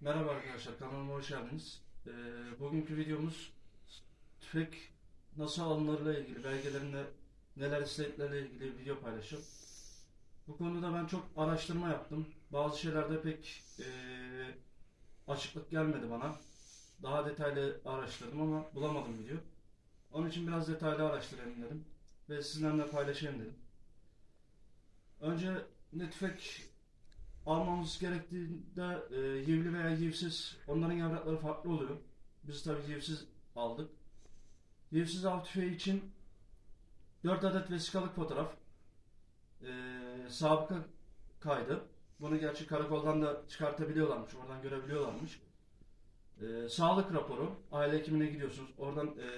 Merhaba arkadaşlar, kanalıma hoş geldiniz. Ee, bugünkü videomuz tüfek nasıl alınırla ilgili, belgelerinde neler istediklerle ilgili bir video paylaşım. Bu konuda ben çok araştırma yaptım. Bazı şeylerde pek ee, açıklık gelmedi bana. Daha detaylı araştırdım ama bulamadım video. Onun için biraz detaylı araştırayım dedim. Ve sizinle paylaşayım dedim. Önce ne tüfek almamız gerektiğinde e, yivli veya yivsiz onların yavrakları farklı oluyor. Biz tabii yivsiz aldık. Yivsiz av tüfeği için 4 adet vesikalık fotoğraf, e, sabıka kaydı. Bunu gerçi karakoldan da çıkartabiliyorlarmış, oradan görebiliyorlarmış. E, sağlık raporu, aile hekimine gidiyorsunuz, oradan e,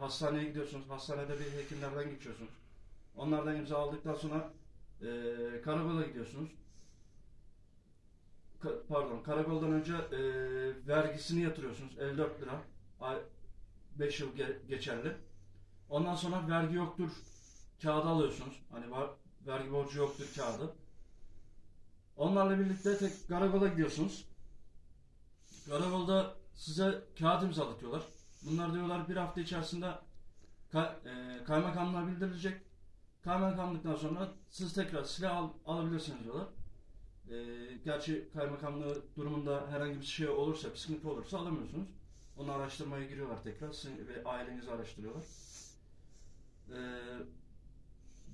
hastaneye gidiyorsunuz, hastanede bir hekimlerden geçiyorsunuz. Onlardan imza aldıktan sonra e, karakola gidiyorsunuz. Ka- pardon karakoldan önce e, vergisini yatırıyorsunuz 54 lira 5 yıl ge- geçerli. Ondan sonra vergi yoktur kağıdı alıyorsunuz. Hani var, vergi borcu yoktur kağıdı. Onlarla birlikte tek karakola gidiyorsunuz. Karakolda size kağıt imzalatıyorlar. Bunlar diyorlar bir hafta içerisinde ka- e, kaymakamlığa bildirilecek. Kaymakamlıktan sonra siz tekrar silah al- alabilirsiniz diyorlar. E, gerçi kaymakamlığı durumunda herhangi bir şey olursa, bir sıkıntı olursa alamıyorsunuz. Onu araştırmaya giriyorlar tekrar sizin ve ailenizi araştırıyorlar. E,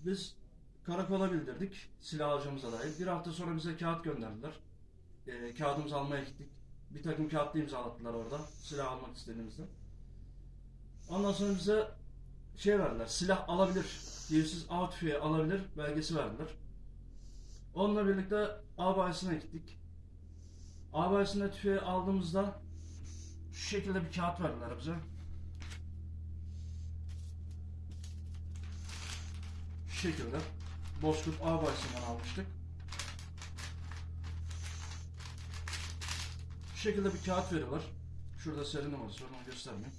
biz karakola bildirdik silah alacağımıza dair. Bir hafta sonra bize kağıt gönderdiler. E, kağıdımızı almaya gittik. Bir takım kağıtlı imzalattılar orada silah almak istediğimizde. Ondan sonra bize şey verdiler. Silah alabilir. Diyorsunuz av alabilir belgesi verdiler. Onunla birlikte av bayisine gittik. Av bayisinde tüfeği aldığımızda şu şekilde bir kağıt verdiler bize. Şu şekilde. Bozkurt av bayisinden almıştık. Şu şekilde bir kağıt veriyorlar. Şurada seri numarası var onu göstermeyeyim.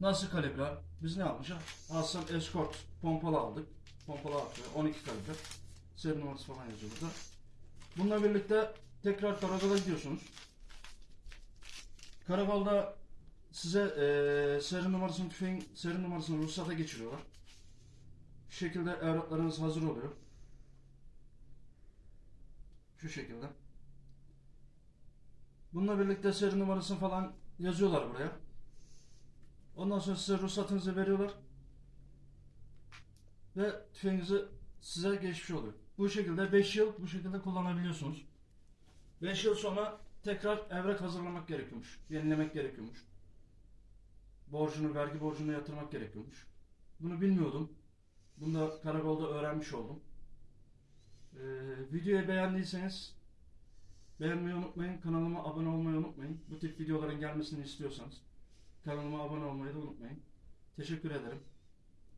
Nasıl kalibre? Biz ne almışız? Aslan Escort pompalı aldık. Pompalı atıyor. 12 kalibre. Seri numarası falan yazıyor burada. Bununla birlikte tekrar karakola gidiyorsunuz. Karakolda size eee seri numarasını tüfeğin seri numarasını ruhsata geçiriyorlar. Şu şekilde evraklarınız hazır oluyor. Şu şekilde. Bununla birlikte seri numarasını falan yazıyorlar buraya. Ondan sonra size ruhsatınızı veriyorlar. Ve tüfeğinizi size geçmiş oluyor. Bu şekilde 5 yıl bu şekilde kullanabiliyorsunuz. 5 yıl sonra tekrar evrak hazırlamak gerekiyormuş. Yenilemek gerekiyormuş. Borcunu, vergi borcunu yatırmak gerekiyormuş. Bunu bilmiyordum. Bunu da karakolda öğrenmiş oldum. Ee, videoyu beğendiyseniz beğenmeyi unutmayın. Kanalıma abone olmayı unutmayın. Bu tip videoların gelmesini istiyorsanız kanalıma abone olmayı da unutmayın. Teşekkür ederim.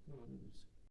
Devam ederiz.